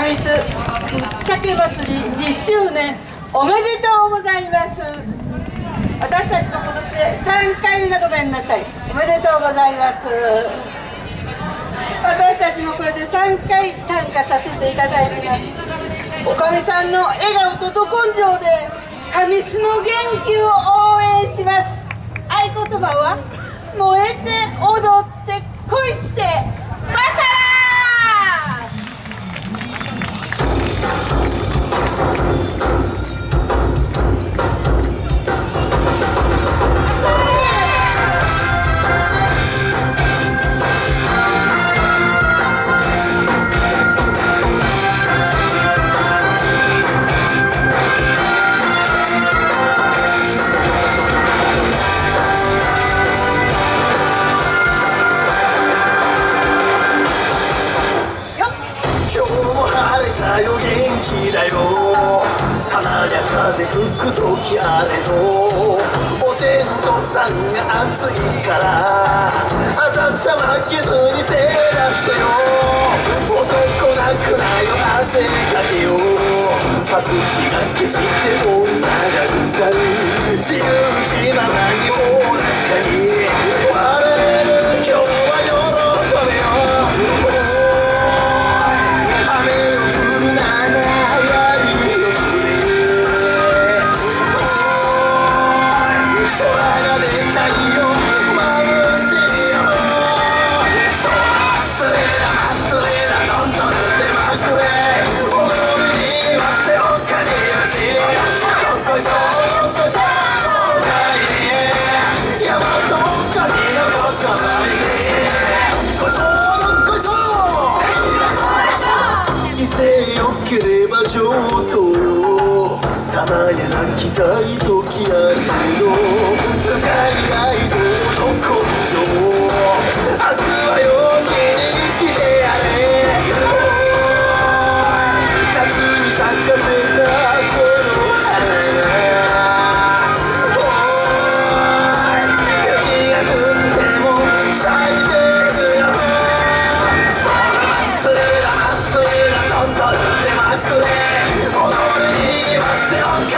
神栖ぶっちゃけ祭り10周年おめでとうございます。私たちも今年で3回目のごめんなさい。おめでとうございます。私たちもこれで3回参加させていただいてます。おかみさんの笑顔とど根性で神栖の元気を応援します。合言葉は燃えて踊く時あれどお天道さんが熱いからあたしゃ負けずにせらすよ。男泣くなよ汗かけよパスキが消して上等たまに泣きたい時あるけど深い愛情